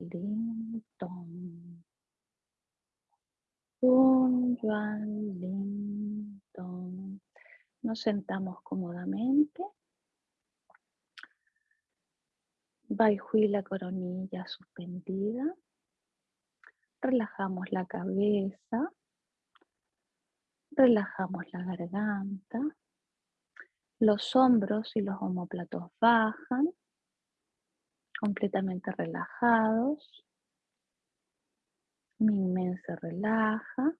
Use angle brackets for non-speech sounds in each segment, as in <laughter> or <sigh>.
Ling Tong. Un Yuan Ling. Nos sentamos cómodamente. Bai Hui la coronilla suspendida. Relajamos la cabeza. Relajamos la garganta. Los hombros y los homóplatos bajan, completamente relajados. Mi men se relaja.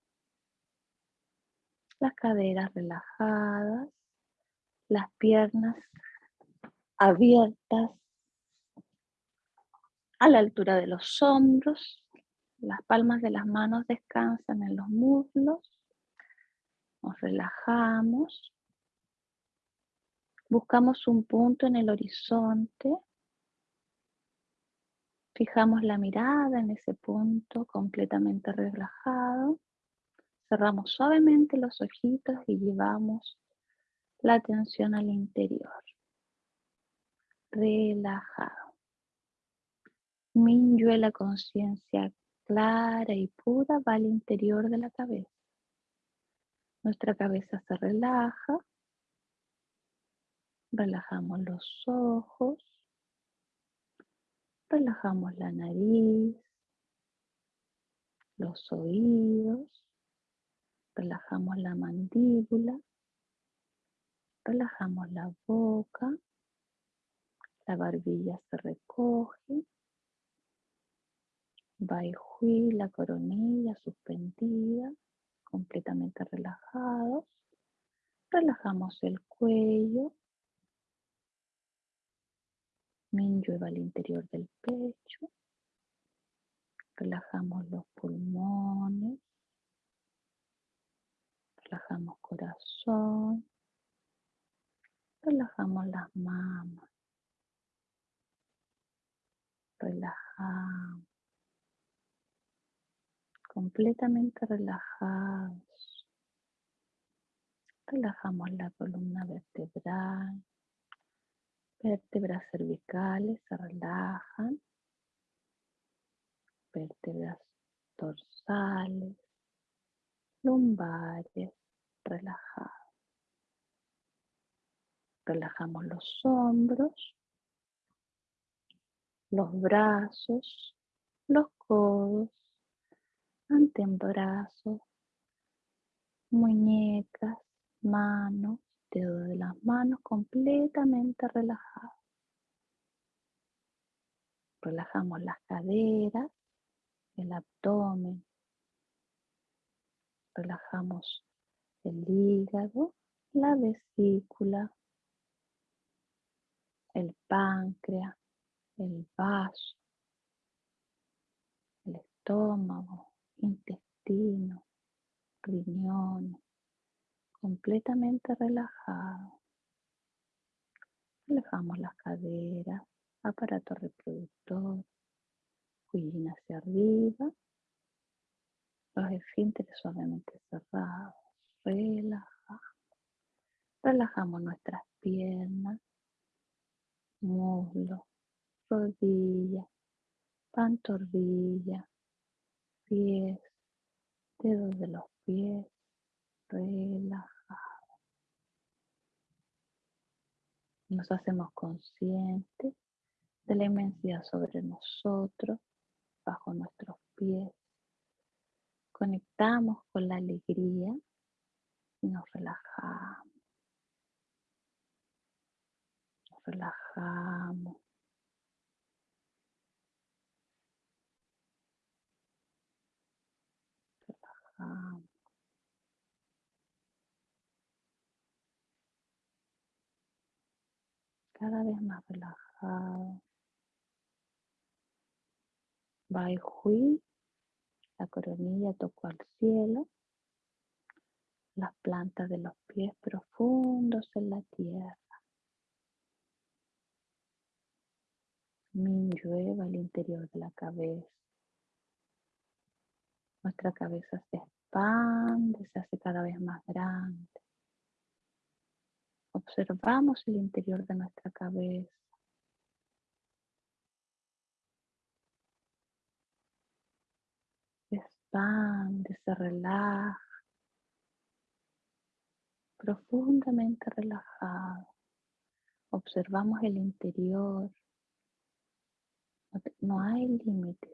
Las caderas relajadas. Las piernas abiertas a la altura de los hombros. Las palmas de las manos descansan en los muslos. Nos relajamos. Buscamos un punto en el horizonte. Fijamos la mirada en ese punto completamente relajado. Cerramos suavemente los ojitos y llevamos la atención al interior. Relajado. Minyue, la conciencia clara y pura, va al interior de la cabeza. Nuestra cabeza se relaja. Relajamos los ojos. Relajamos la nariz. Los oídos. Relajamos la mandíbula. Relajamos la boca. La barbilla se recoge. Bai Hui, la coronilla suspendida completamente relajados. Relajamos el cuello. Minyo va al interior del pecho. Relajamos los pulmones. Relajamos corazón. Relajamos las mamas. Relajamos completamente relajados. Relajamos la columna vertebral, vértebras cervicales se relajan, vértebras dorsales, lumbares relajados. Relajamos los hombros, los brazos, los codos, antebrazos, muñecas, manos, dedos de las manos completamente relajados. Relajamos las caderas, el abdomen. Relajamos el hígado, la vesícula, el páncreas, el vaso, el estómago, intestino, riñón, completamente relajado. Relajamos las caderas, aparato reproductor, cuellín hacia arriba, los esfínteres suavemente cerrados, relajamos. Relajamos nuestras piernas, muslos, rodillas, pantorrillas, pies, dedos de los pies relajados. Nos hacemos conscientes de la inmensidad sobre nosotros, bajo nuestros pies. Conectamos con la alegría y nos relajamos. Nos relajamos. Cada vez más relajado. Bai Hui, la coronilla tocó al cielo, las plantas de los pies profundos en la tierra. Min llueva al interior de la cabeza. Nuestra cabeza se expande, se hace cada vez más grande. Observamos el interior de nuestra cabeza. expande, se relaja, profundamente relajado. Observamos el interior. No hay límites.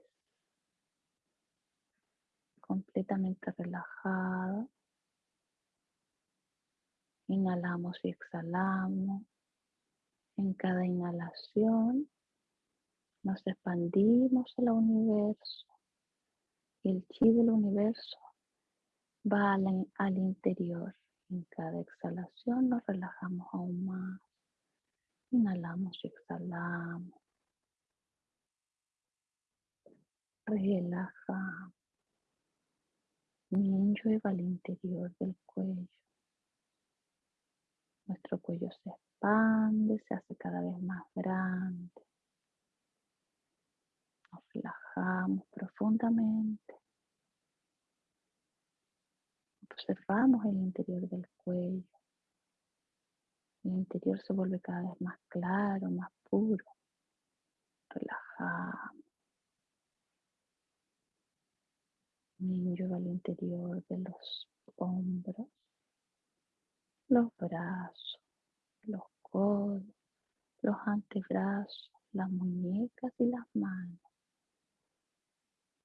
Completamente relajado. Inhalamos y exhalamos. En cada inhalación nos expandimos al universo. El chi del universo va al, interior. En cada exhalación nos relajamos aún más. Inhalamos y exhalamos. Relaja. Ninjo va al interior del cuello. Nuestro cuello se expande, se hace cada vez más grande. Nos relajamos profundamente. Observamos el interior del cuello. El interior se vuelve cada vez más claro, más puro. Relajamos. Ninjo al interior de los hombros, los brazos, los codos, los antebrazos, las muñecas y las manos.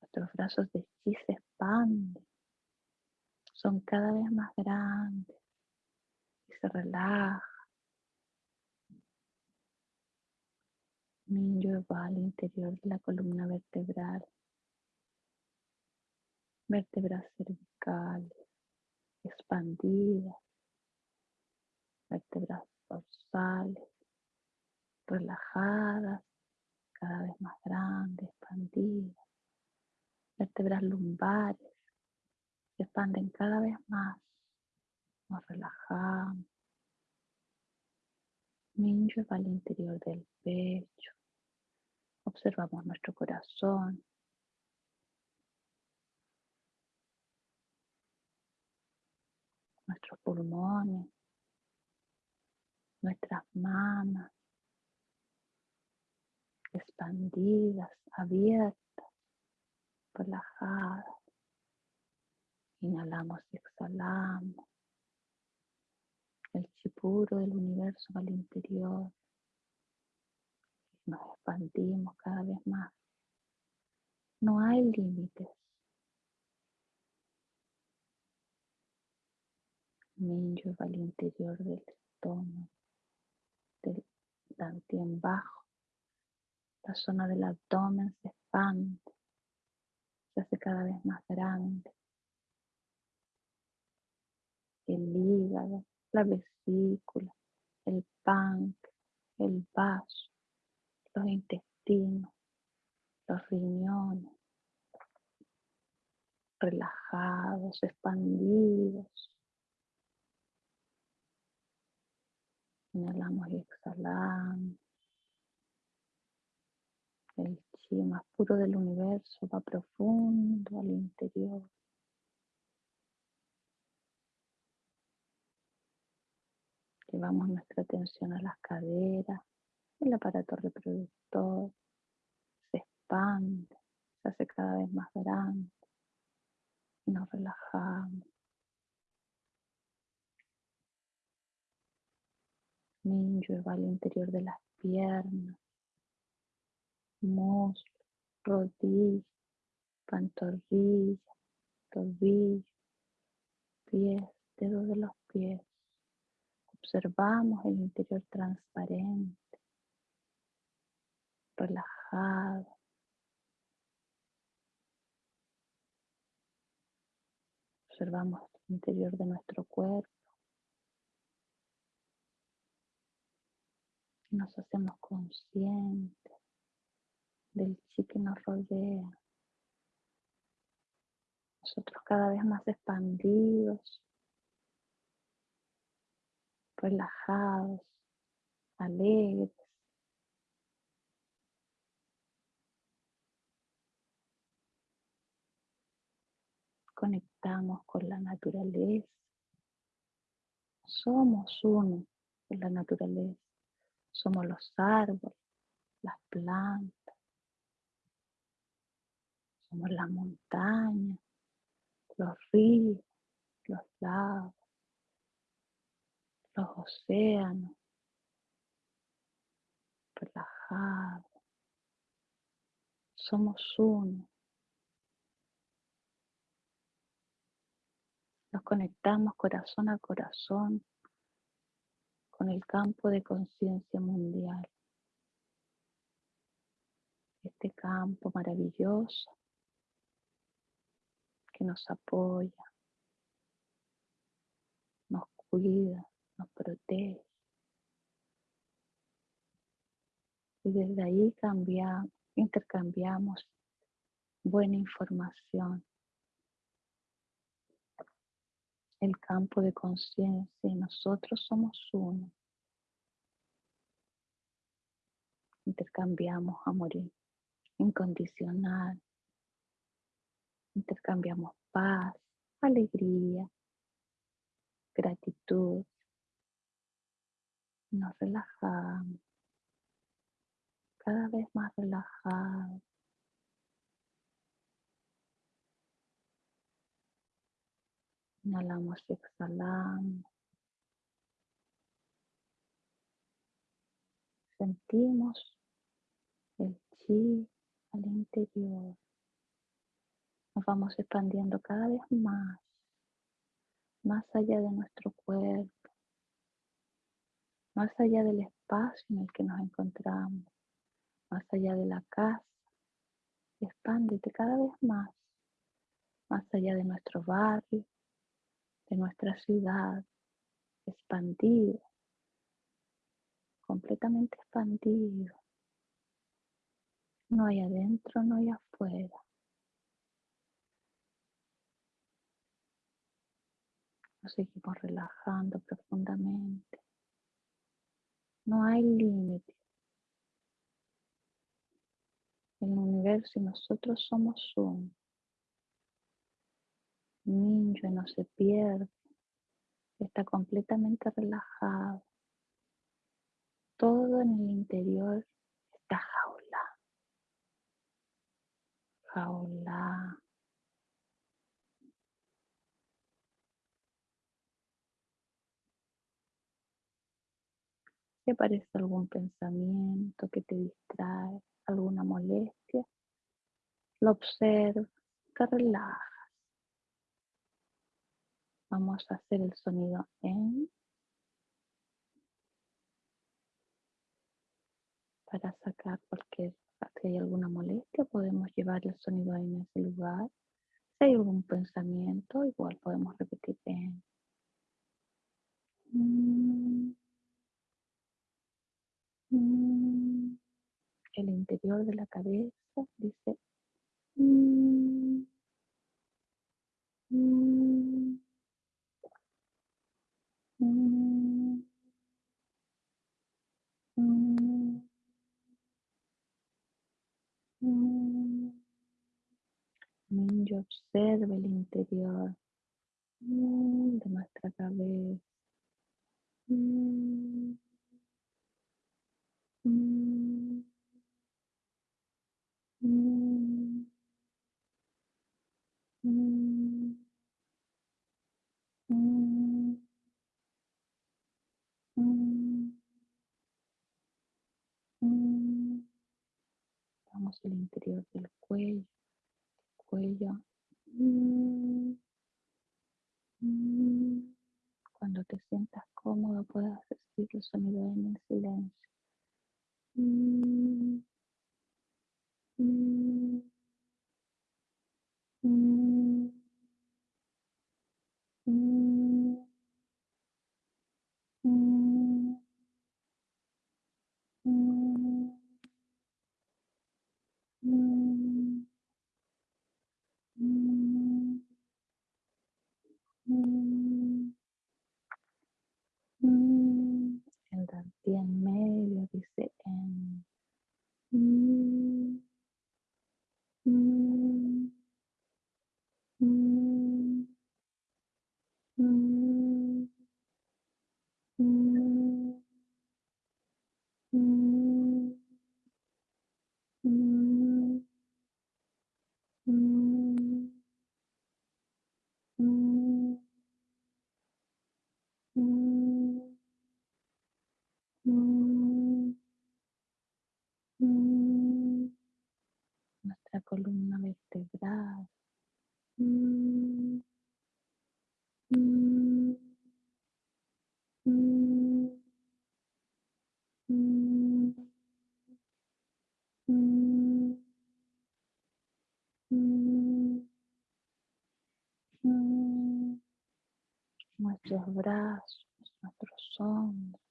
Nuestros brazos de chi se expanden son cada vez más grandes y se relaja. Ninjo va al interior de la columna vertebral, vértebras cervicales expandidas, vértebras dorsales relajadas, cada vez más grandes, expandidas, vértebras lumbares se expanden cada vez más. Nos relajamos. Ninjo va al interior del pecho. Observamos nuestro corazón. Nuestros pulmones. Nuestras manos. Expandidas, abiertas, relajadas. Inhalamos y exhalamos. El chi puro del universo al interior. Nos expandimos cada vez más. No hay límites. Minyo va al interior del estómago, dantien bajo. La zona del abdomen se expande, se hace cada vez más grande el hígado, la vesícula, el páncreas, el vaso, los intestinos, los riñones, relajados, expandidos. Inhalamos y exhalamos. El chi más puro del universo va profundo al interior. Llevamos nuestra atención a las caderas, el aparato reproductor se expande, se hace cada vez más grande y nos relajamos. Ninjo va al interior de las piernas, muslo, rodilla, pantorrilla, tobillo, pies, dedos de los pies. Observamos el interior transparente, relajado. Observamos el interior de nuestro cuerpo. Nos hacemos conscientes del chi que nos rodea. Nosotros cada vez más expandidos relajados, alegres. Conectamos con la naturaleza. Somos uno con la naturaleza. Somos los árboles, las plantas. Somos la montaña, los ríos, los lagos, los océanos, relajados. Somos uno. Nos conectamos corazón a corazón con el campo de conciencia mundial. Este campo maravilloso que nos apoya, nos cuida, nos protege. Y desde ahí cambiamos, intercambiamos buena información. El campo de conciencia y nosotros somos uno. Intercambiamos amor incondicional. Intercambiamos paz, alegría, gratitud. Nos relajamos cada vez más relajados. Inhalamos y exhalamos. Sentimos el chi al interior. Nos vamos expandiendo cada vez más, más allá de nuestro cuerpo, más allá del espacio en el que nos encontramos, más allá de la casa. Expándete cada vez más, más allá de nuestro barrio, de nuestra ciudad, expandido, completamente expandido. No hay adentro, no hay afuera. Nos seguimos relajando profundamente. No hay límite. El universo y nosotros somos uno. Ninja no se pierde. Está completamente relajado. Todo en el interior está jaula. Jaula. Si aparece algún pensamiento que te distrae, alguna molestia, lo observas, te relajas. Vamos a hacer el sonido en para sacar cualquier, si hay alguna molestia, podemos llevar el sonido en ese lugar. Si hay algún pensamiento, igual podemos repetir en. El interior de la cabeza dice. Mm, Minyo observa el interior. Mm, de nuestra cabeza. Mm, mm, Vamos al interior del cuello cuello. Mm, mm. Cuando te sientas cómodo puedes recibir el sonido en el silencio. Mm-hmm. Nuestros brazos, nuestros hombros,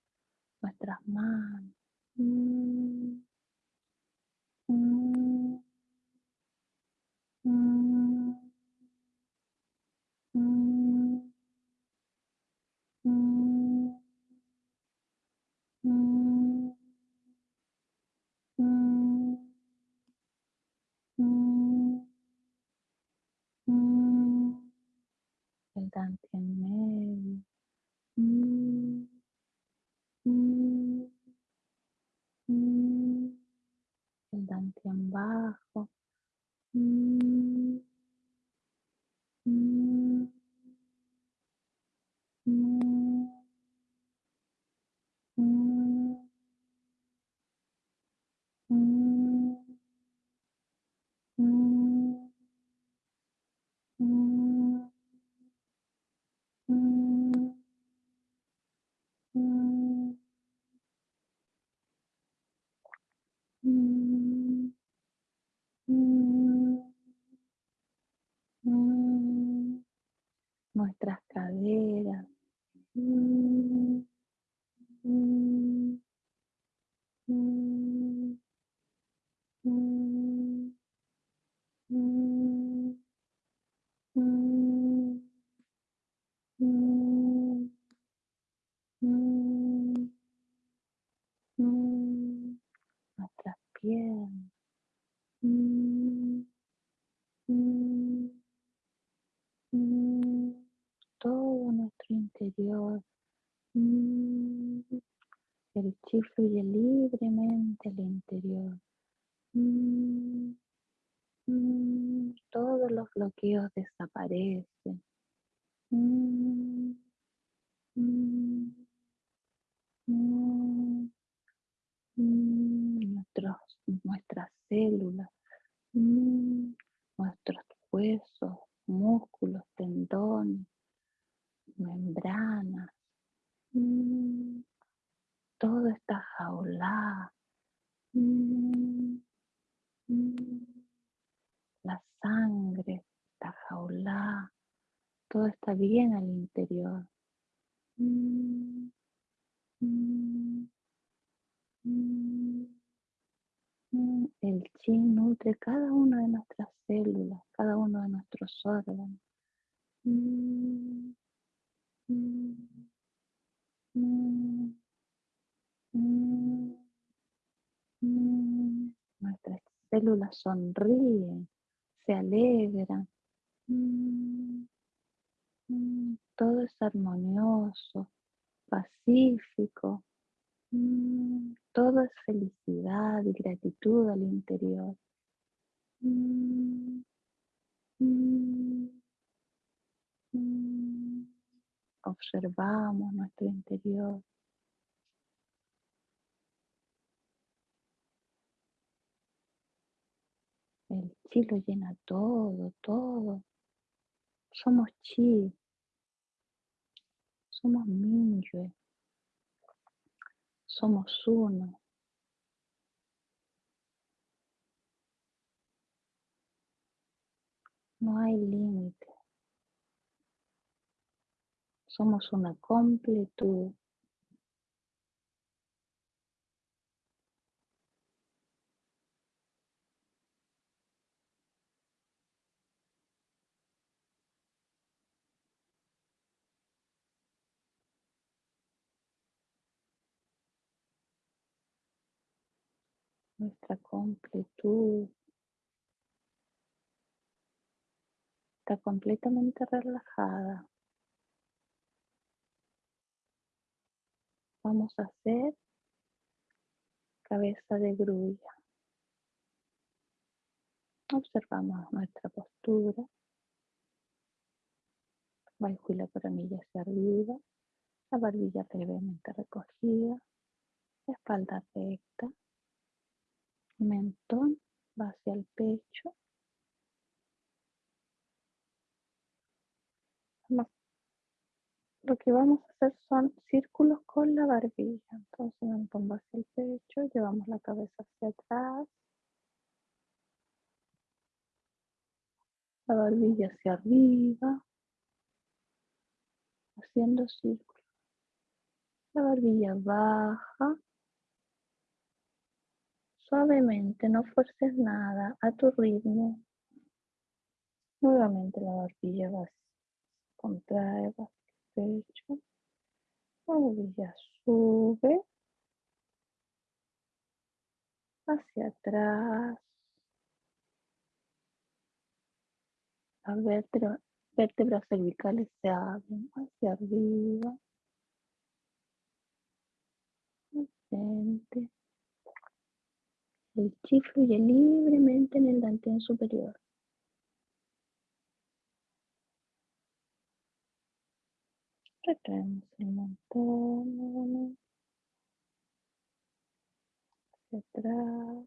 nuestras manos. El chi fluye libremente al interior. Todos los bloqueos desaparecen. Nuestros, nuestras células, nuestros huesos, músculos, tendones, membranas, todo está jaulado. La sangre está jaulada, todo está bien al interior. El chi nutre cada una de nuestras células, cada uno de nuestros órganos. Nuestras células sonríen, se alegran. Todo es armonioso, pacífico. Todo es felicidad y gratitud al interior. Observamos nuestro interior. El chi lo llena todo, todo. Somos chi. Somos Minyue. Somos uno. No hay límite. Somos una completud. Nuestra completud está completamente relajada. Vamos a hacer cabeza de grulla. Observamos nuestra postura. Bajo la coronilla hacia arriba. La barbilla levemente recogida. espalda recta. Mentón va hacia el pecho. Lo que vamos a hacer son círculos con la barbilla. Entonces me pongo hacia el pecho, llevamos la cabeza hacia atrás. La barbilla hacia arriba. Haciendo círculos. La barbilla baja. Suavemente, no fuerces nada, a tu ritmo. Nuevamente la barbilla va, contrae, va pecho. La barbilla sube hacia atrás. Las vértebras, cervicales se abren hacia arriba. El chi fluye libremente en el dantén superior. Retraemos el montón hacia atrás,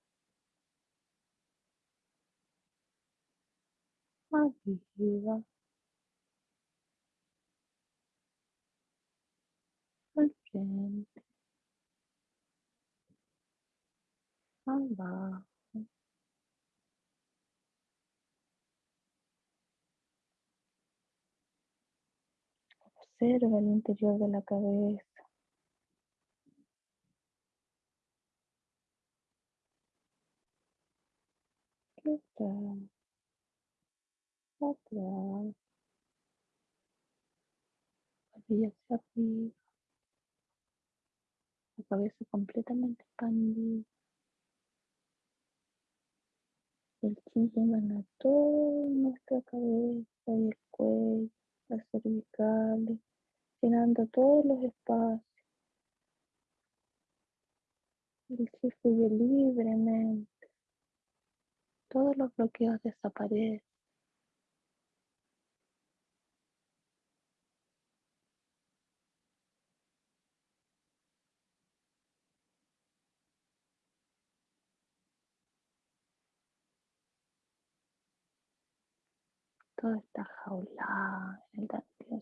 arriba, al frente, abajo. Observa el interior de la cabeza. Atrás, atrás, hacia arriba, la cabeza completamente expandida. El chi llena toda nuestra cabeza y el cuello, las cervicales, llenando todos los espacios. El chi fluye libremente. Todos los bloqueos desaparecen. Todo está jaulado en el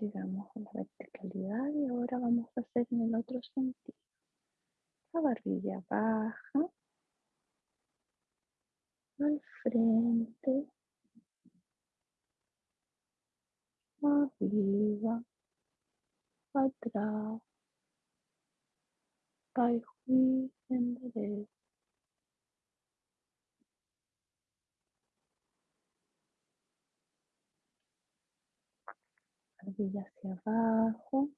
Llegamos a la verticalidad y ahora vamos a hacer en el otro sentido. La barbilla baja al frente, arriba, atrás, Hui endereza. Barbilla hacia abajo,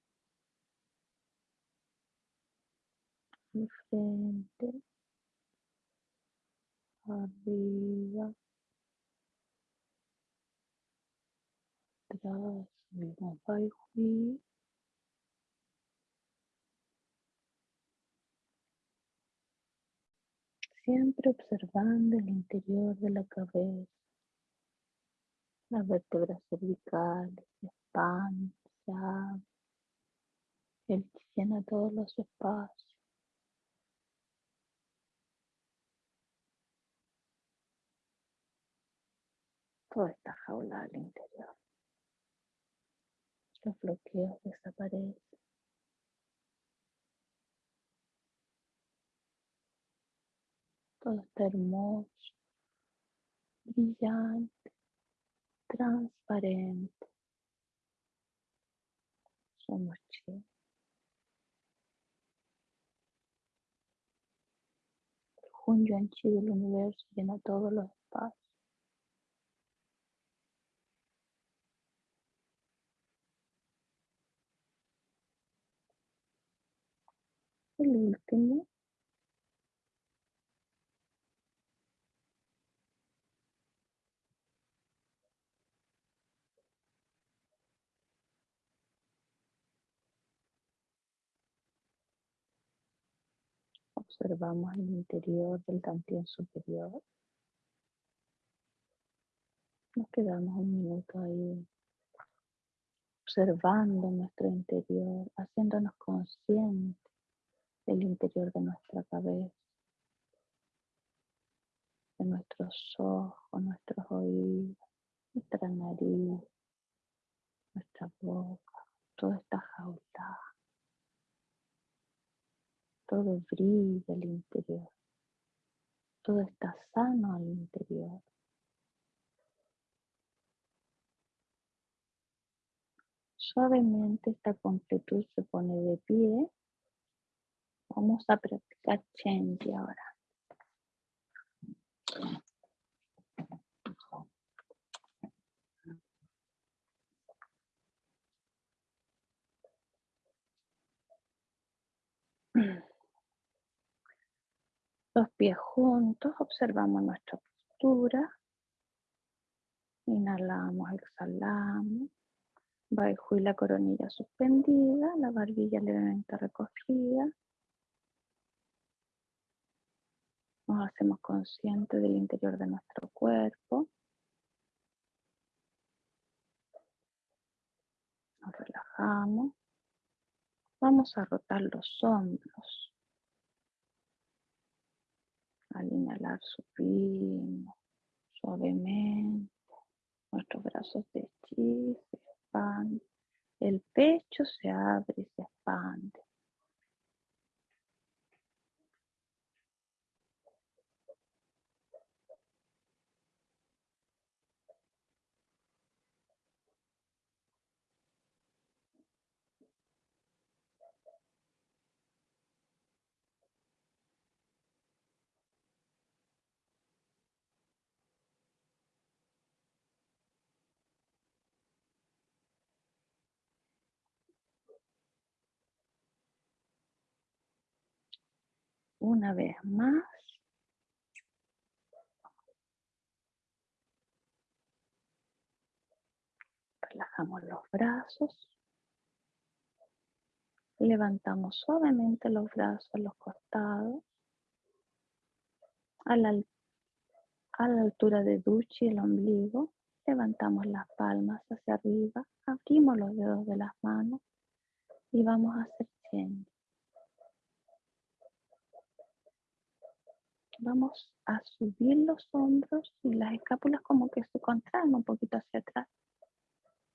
al frente, arriba, atrás, mismo. Siempre observando el interior de la cabeza, las vértebras cervicales el chi llena todos los espacios. Todo está jaulado al interior. Los bloqueos desaparecen. Todo está hermoso, brillante, transparente. Somos chi. El Hun Yuan Chi del universo llena todos los espacios. El último observamos el interior del dantien superior. Nos quedamos un minuto ahí observando nuestro interior, haciéndonos conscientes del interior de nuestra cabeza, de nuestros ojos, nuestros oídos, nuestra nariz, nuestra boca, toda esta jaula. Todo brilla al interior. Todo está sano al interior. Suavemente esta completud se pone de pie. Vamos a practicar Chenji ahora. <clears throat> Los pies juntos, observamos nuestra postura. Inhalamos, exhalamos. Bajo y la coronilla suspendida, la barbilla levemente recogida. Nos hacemos conscientes del interior de nuestro cuerpo. Nos relajamos. Vamos a rotar los hombros. Al inhalar subimos suavemente. Nuestros brazos de chi el pecho se abre y se expande. Una vez más. Relajamos los brazos. Levantamos suavemente los brazos a los costados. A la, a la altura de Duchi, el ombligo. Levantamos las palmas hacia arriba. Abrimos los dedos de las manos. Y vamos a hacer change. Vamos a subir los hombros y las escápulas como que se contraen un poquito hacia atrás.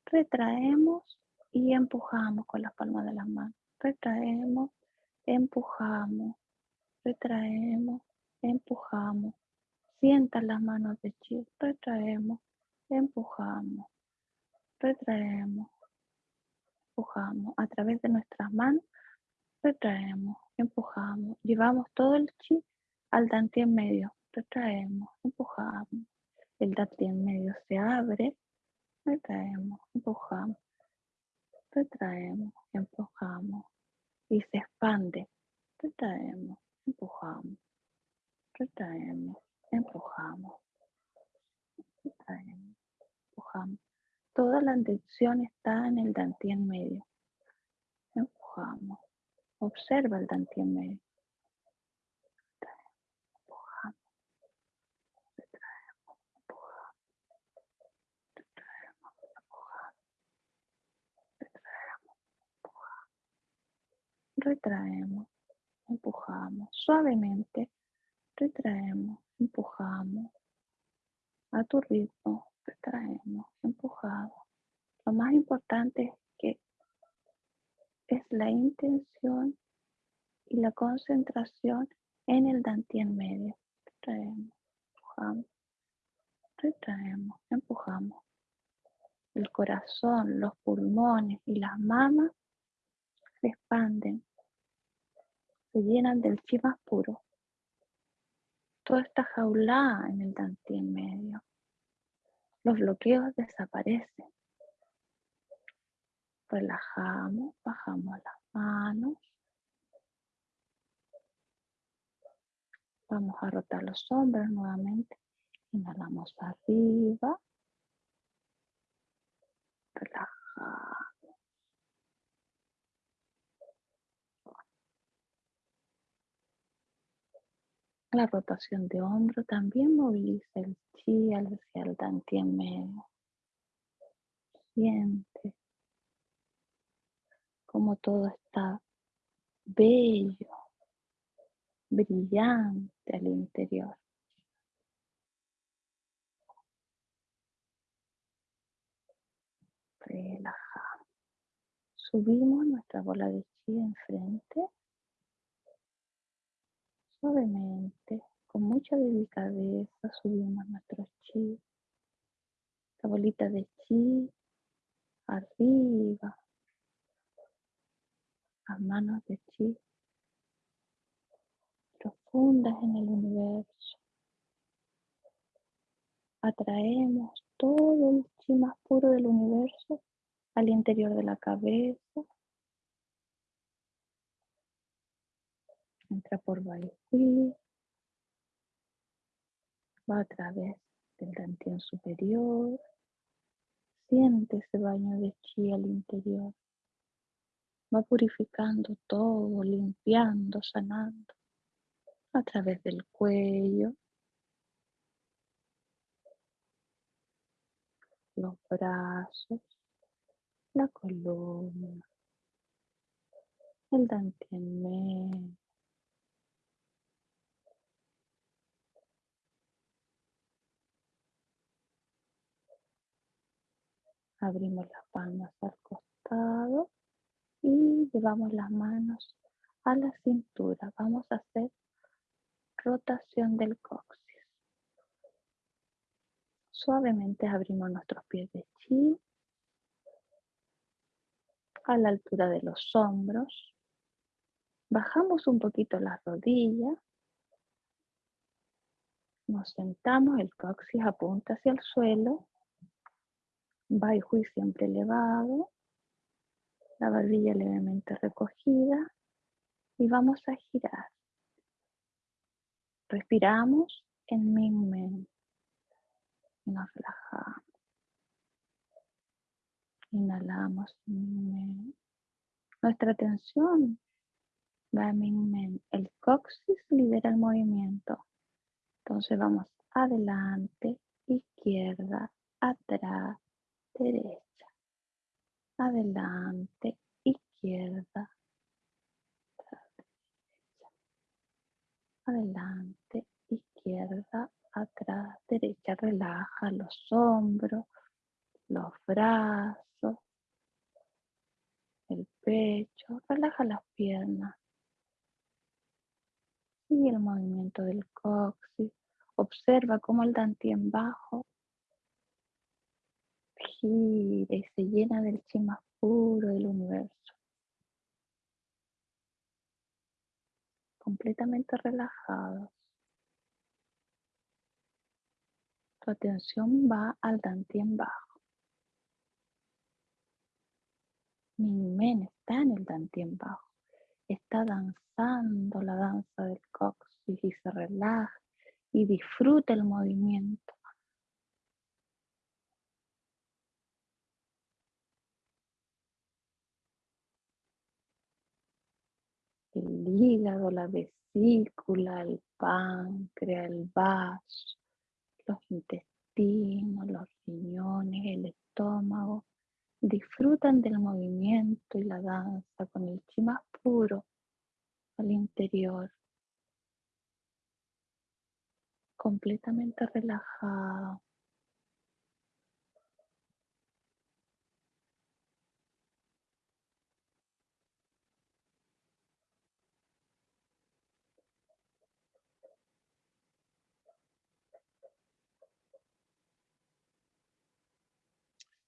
Retraemos y empujamos con las palmas de las manos. Retraemos, empujamos, retraemos, empujamos. Sientan las manos de chi, retraemos, empujamos, retraemos, empujamos. A través de nuestras manos, retraemos, empujamos. Llevamos todo el chi al en medio. Retraemos, empujamos. El en medio se abre. Retraemos, empujamos. Retraemos, empujamos. Y se expande. Retraemos, empujamos. Retraemos, empujamos. Retraemos, empujamos. Toda la atención está en el en medio. Empujamos. Observa el en medio. Retraemos, empujamos, suavemente, retraemos, empujamos, a tu ritmo, retraemos, empujamos. Lo más importante es que es la intención y la concentración en el dantien medio. Retraemos, empujamos, retraemos, empujamos. El corazón, los pulmones y las mamas se expanden se llenan del chi puro. Todo está jaulada en el en medio. Los bloqueos desaparecen. Relajamos, bajamos las manos. Vamos a rotar los hombros nuevamente. Inhalamos arriba. Relajamos. La rotación de hombro también moviliza el chi hacia el dantien medio. Siente como todo está bello, brillante al interior. Relajamos. Subimos nuestra bola de chi enfrente. Suavemente, con mucha delicadeza, subimos nuestro chi. La bolita de chi arriba. Las manos de chi profundas en el universo. Atraemos todo el chi más puro del universo al interior de la cabeza. Entra por Baihui. Va a través del dantien superior. Siente ese baño de chi al interior. Va purificando todo, limpiando, sanando a través del cuello, los brazos, la columna, el dantien Abrimos las palmas al costado y llevamos las manos a la cintura. Vamos a hacer rotación del coxis. Suavemente abrimos nuestros pies de chi a la altura de los hombros. Bajamos un poquito las rodillas. Nos sentamos, el coxis apunta hacia el suelo. Baihui siempre elevado. La barbilla levemente recogida. Y vamos a girar. Respiramos en Ming Men. Y nos relajamos. Inhalamos Ming Men. Nuestra atención va a Ming Men. El coxis lidera el movimiento. Entonces vamos adelante, izquierda, atrás, derecha. Adelante, izquierda, adelante, izquierda, atrás, derecha, relaja los hombros, los brazos, el pecho, relaja las piernas. Sigue el movimiento del coxis. Observa cómo el dantien bajo y se llena del chi puro del universo. completamente relajados. Tu atención va al dantien bajo. men está en el dantien bajo. Está danzando la danza del coxis y se relaja y disfruta el movimiento. El hígado, la vesícula, el páncreas, el vaso, los intestinos, los riñones, el estómago, disfrutan del movimiento y la danza con el chi más puro al interior, completamente relajado.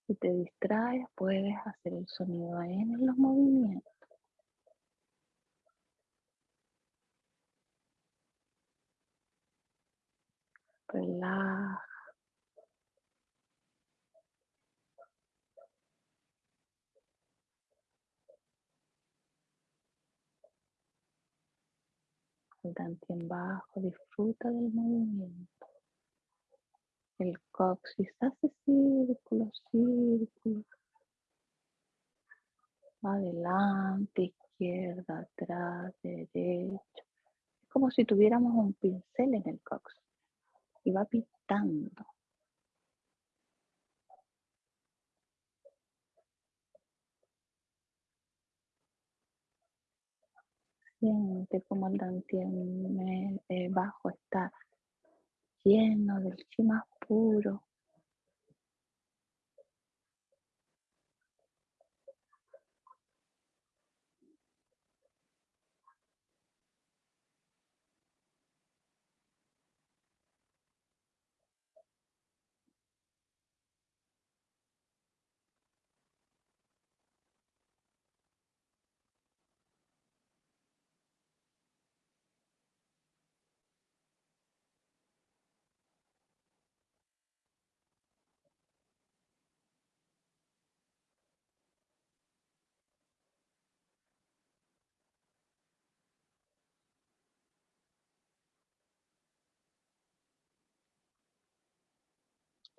Si te distraes, puedes hacer el sonido N en los movimientos. Relaja. El dantien bajo, disfruta del movimiento. El coxis hace círculos, círculos. Adelante, izquierda, atrás, derecha. como si tuviéramos un pincel en el cox y va pintando. Siente como el dantien eh, bajo está lleno del chi más puro.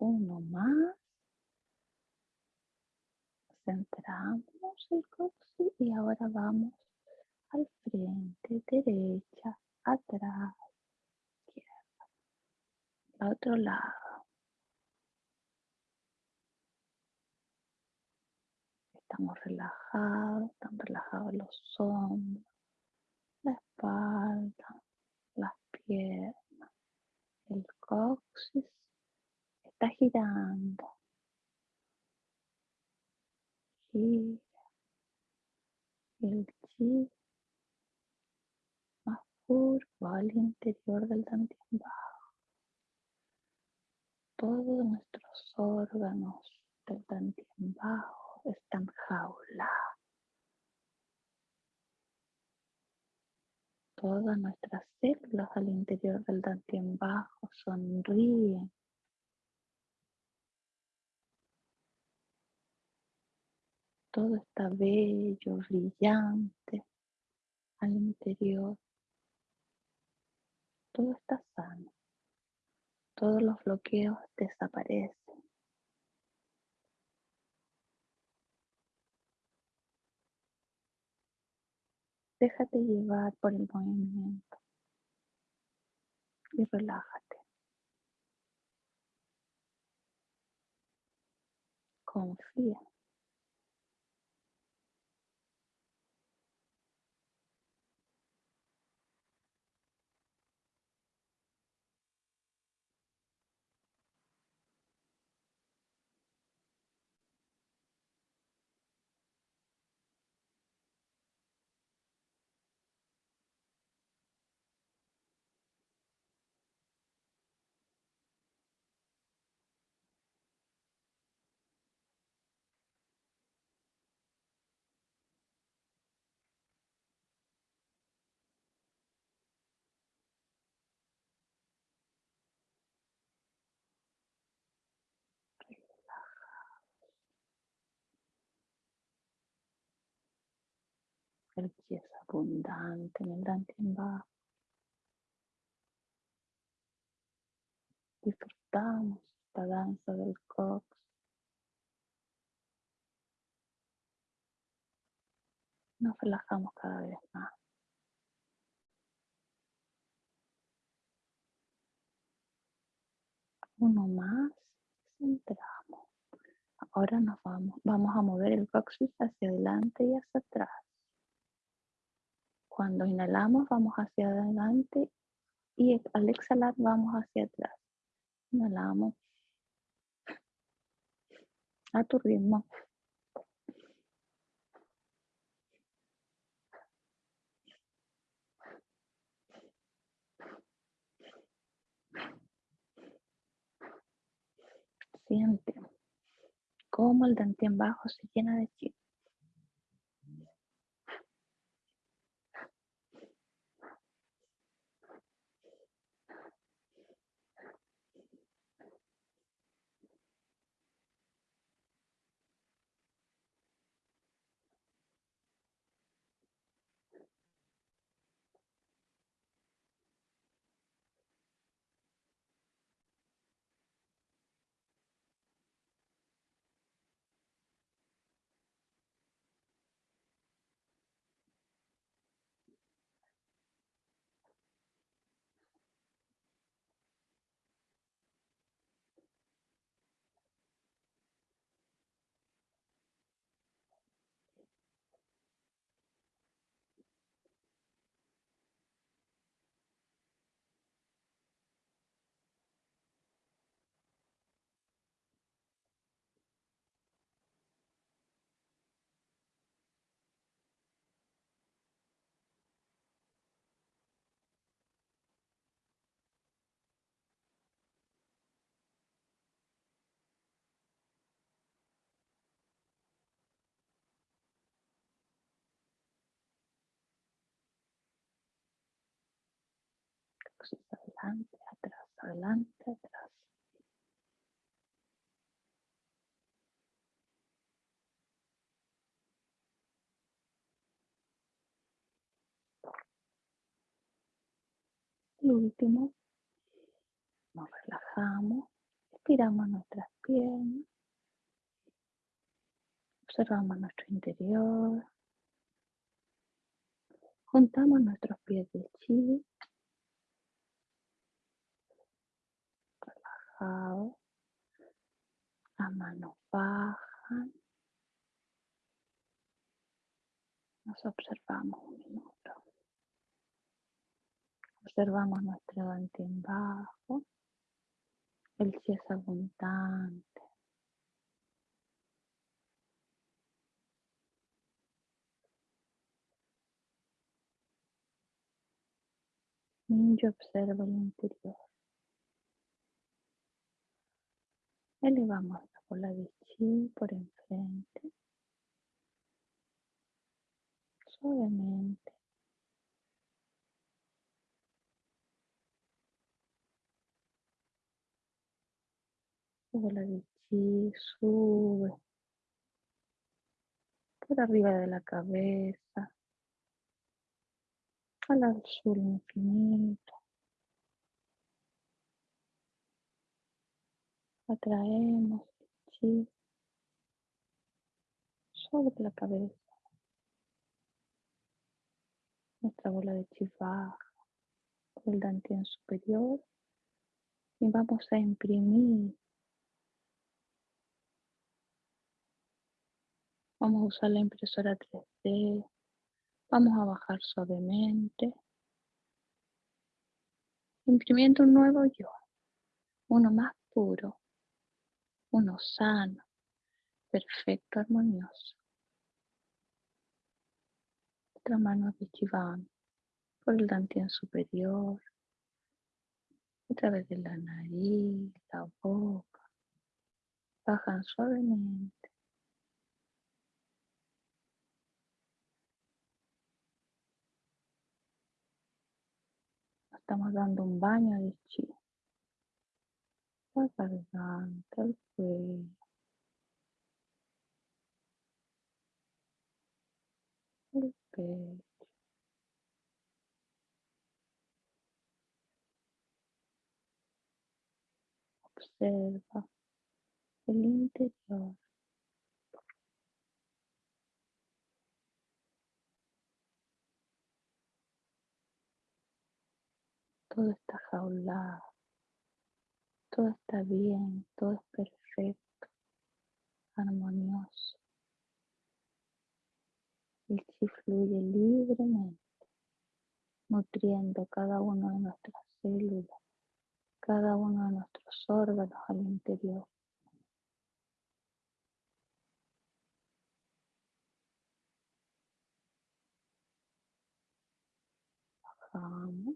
Uno más. Centramos el coxis y ahora vamos al frente, derecha, atrás, izquierda, al otro lado. Estamos relajados, están relajados los hombros, la espalda, las piernas, el coxis está girando. Gira el chi más puro al interior del dantien bajo. Todos nuestros órganos del dantien bajo están jaulados. Todas nuestras células al interior del dantien bajo sonríen todo está bello, brillante al interior. Todo está sano. Todos los bloqueos desaparecen. Déjate llevar por el movimiento y relájate. Confía. Es abundante en el dantien bajo. Disfrutamos esta danza del cox. Nos relajamos cada vez más. Uno más, centramos. Ahora nos vamos, vamos a mover el coxis hacia adelante y hacia atrás. Cuando inhalamos vamos hacia adelante y al exhalar vamos hacia atrás. Inhalamos a tu ritmo. Siente cómo el dantien bajo se llena de chi. Adelante, atrás, adelante, atrás. Y último, nos relajamos, estiramos nuestras piernas, observamos nuestro interior, juntamos nuestros pies de chi, relajados, las manos bajan, nos observamos un minuto. Observamos nuestro en bajo, el chi es abundante. Ninja observa el interior. Elevamos la bola de chi por enfrente. Suavemente. bola de chi sube por arriba de la cabeza al azul infinito. Atraemos chi sobre la cabeza. Nuestra bola de chi baja por el dantien superior y vamos a imprimir Vamos a usar la impresora 3D. Vamos a bajar suavemente. Imprimiendo un nuevo yo. Uno más puro. Uno sano. Perfecto, armonioso. Otra mano de Chivan por el dantien superior. A través de la nariz, la boca. Bajan suavemente. estamos dando un baño de chi. La garganta, el cuello. El pecho. Observa el interior. todo está jaulado, todo está bien, todo es perfecto, armonioso. El chi fluye libremente, nutriendo cada uno de nuestras células, cada uno de nuestros órganos al interior. Bajamos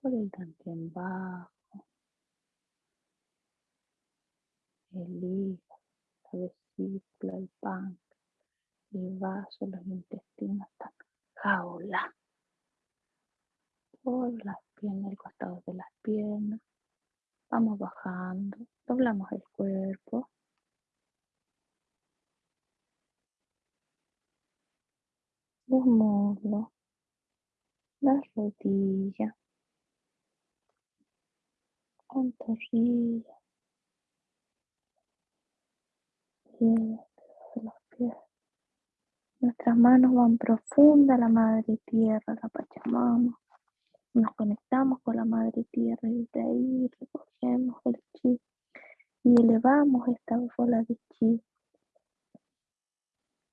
por el dantien bajo, el hígado, la vesícula, el páncreas, el vaso, los intestinos están jaula por las piernas, el costado de las piernas. Vamos bajando, doblamos el cuerpo. Los muslos, las rodillas, pantorrilla, pies. Nuestras manos van profunda a la Madre Tierra, la Pachamama. Nos conectamos con la Madre Tierra y de ahí recogemos el chi y elevamos esta bola de chi.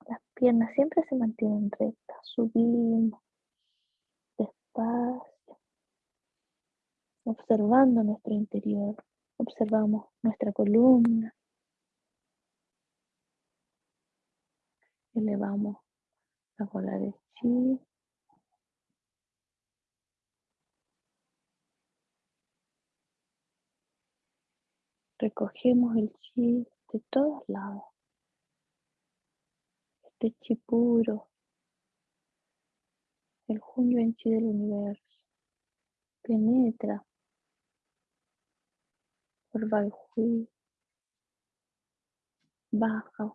Las piernas siempre se mantienen rectas, subimos despacio observando nuestro interior, observamos nuestra columna, elevamos la bola de chi, recogemos el chi de todos lados, este chi puro, el junio en chi del universo penetra por Balhui, baja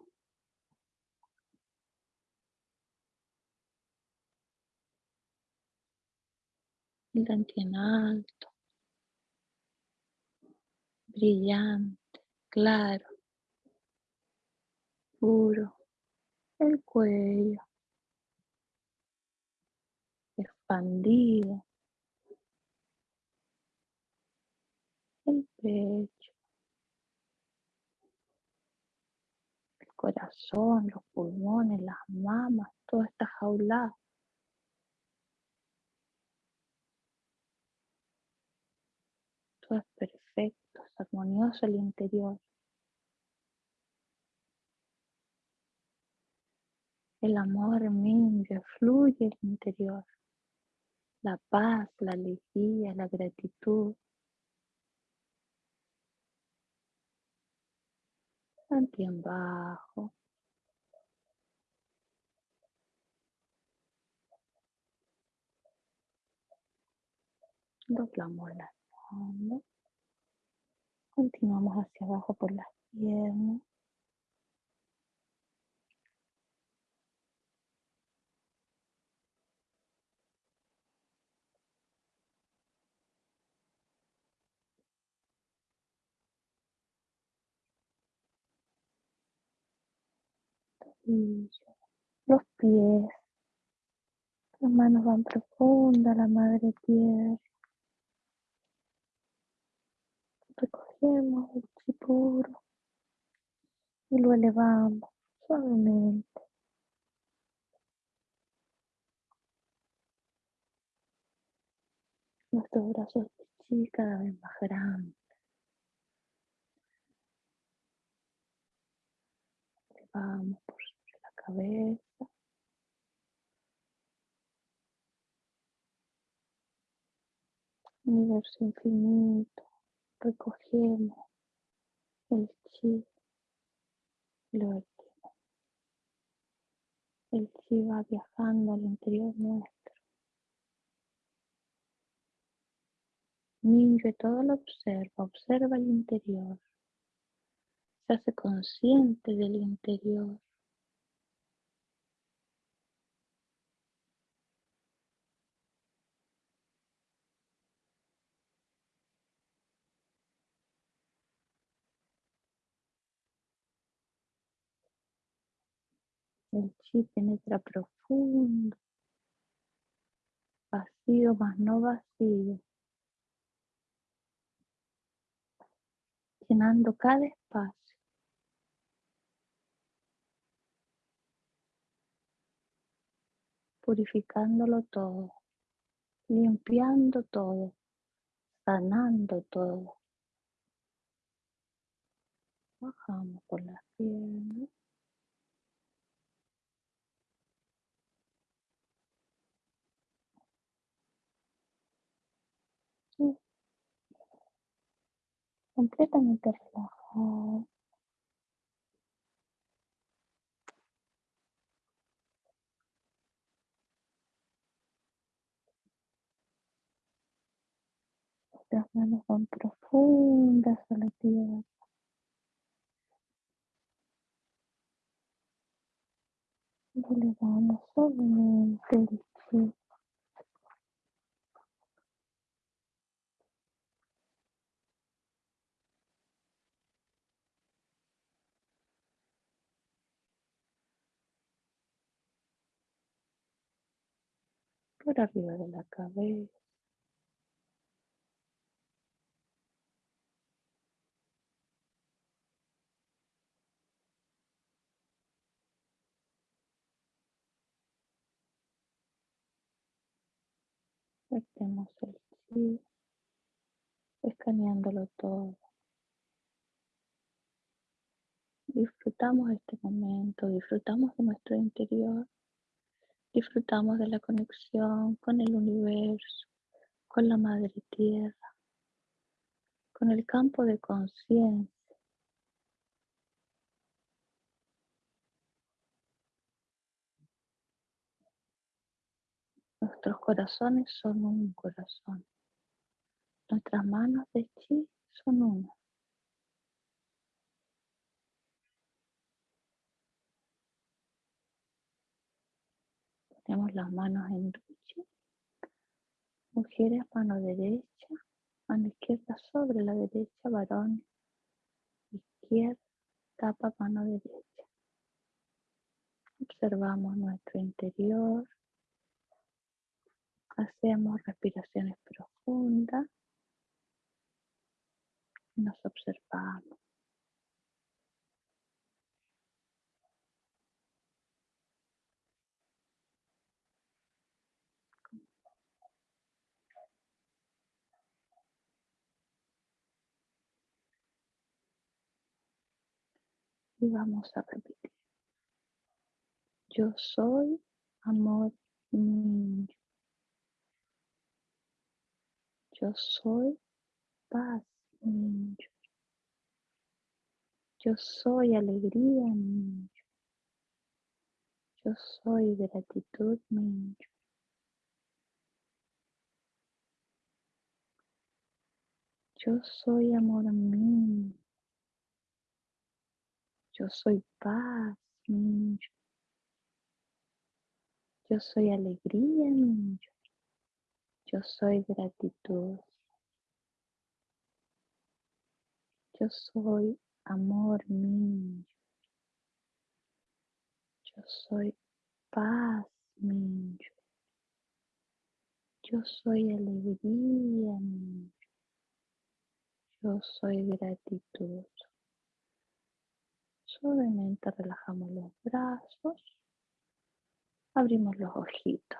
el en alto, brillante, claro, puro, el cuello expandido, el pecho, el corazón, los pulmones, las mamas, todo está jaulado. Todo es perfecto, armonioso el interior. El amor mingue, fluye el interior. La paz, la alegría, la gratitud. Mantien bajo. Doblamos las Continuamos hacia abajo por las piernas. los pies, las manos van profundas, la madre tierra. Recogemos el chi puro y lo elevamos suavemente. Nuestros brazos de chi cada vez más grandes. Elevamos por sobre la cabeza. Universo infinito recogemos el chi lo vertimos. El chi va viajando al interior nuestro. Niño todo lo observa, observa el interior. Se hace consciente del interior. El chi penetra profundo, vacío más no vacío, llenando cada espacio. Purificándolo todo, limpiando todo, sanando todo. Bajamos por las piernas. Completamente relajado. Las manos van profundas a la tierra. Y elevamos suavemente el por arriba de la cabeza. Metemos el chi, escaneándolo todo. Disfrutamos este momento, disfrutamos de nuestro interior, disfrutamos de la conexión con el universo, con la madre tierra, con el campo de conciencia. Nuestros corazones son un corazón. Nuestras manos de chi son una. Ponemos las manos en duchi. Mujeres, mano derecha, mano izquierda sobre la derecha, varón, izquierda, tapa mano derecha. Observamos nuestro interior. Hacemos respiraciones profundas. Nos observamos. Y vamos a repetir. Yo soy amor niño. Yo soy paz niño. Yo soy alegría niño. Yo soy gratitud niño. Yo soy amor mío. Yo soy paz niño. Yo soy alegría niño. Yo soy gratitud. Yo soy amor niño. Yo soy paz niño. Yo soy alegría niño. Yo soy gratitud. Suavemente relajamos los brazos. Abrimos los ojitos.